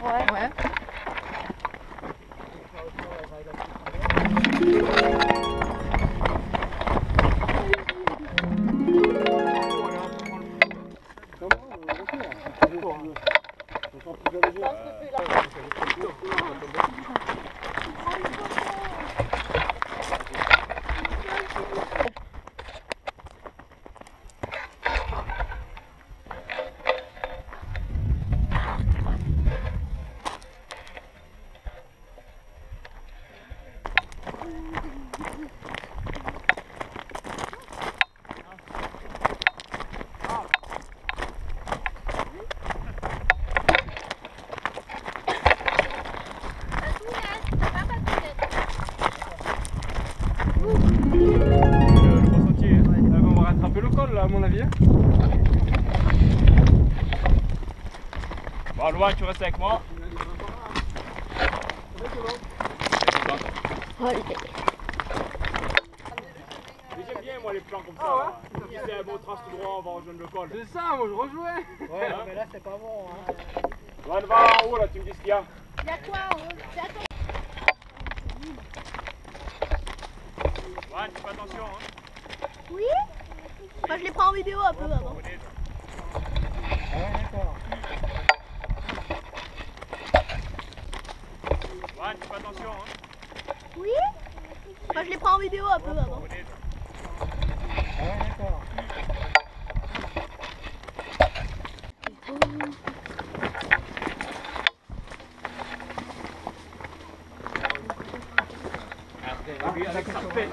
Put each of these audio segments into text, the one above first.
Ouais. ouais. On va rattraper le col là à mon avis. Bon, loin tu restes avec moi? Mais J'aime bien, moi, les plans comme ça. Si c'est un bon trace tout droit, on va rejoindre le col. C'est ça, moi je rejouais. Ouais, mais là c'est pas bon. Hein. Loin, va en haut, là, tu me dis ce qu'il y a. Il y a quoi en haut? C'est à toi. Ouais, tu fais attention, hein. Oui? Moi je les prends en vidéo un peu avant. Ouais, d'accord. Ouais, tu fais attention, hein. Oui Moi je les prends en vidéo un peu avant. Pêche.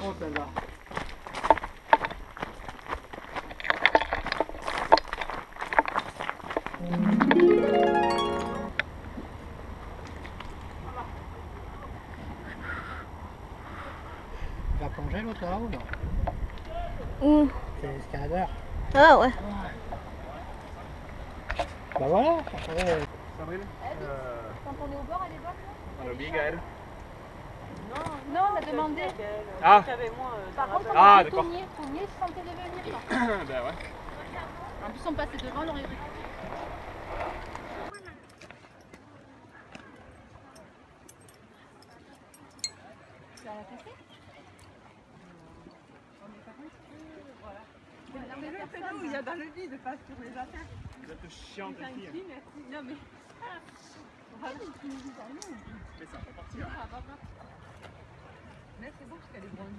Tu vas plonger l'autre là ou non? Mmh. C'est l'escaladeur. Ah ouais. Bah voilà. Sabrine Quand on est au bord, elle est bonne Le big, elle. Non, on a demandé. Ah, Par contre, on Ah, a d'accord. Tournier, Tournier se sentait de venir. quoi. ben ouais. En plus, on passait devant, on aurait pu. Il y a dans le vide, pas sur les affaires. Vous êtes chiant, C'est un fille. Non mais. Voilà, nous dis rien. Mais ça fait partie. hein. Mais c'est bon parce qu'elle est grande.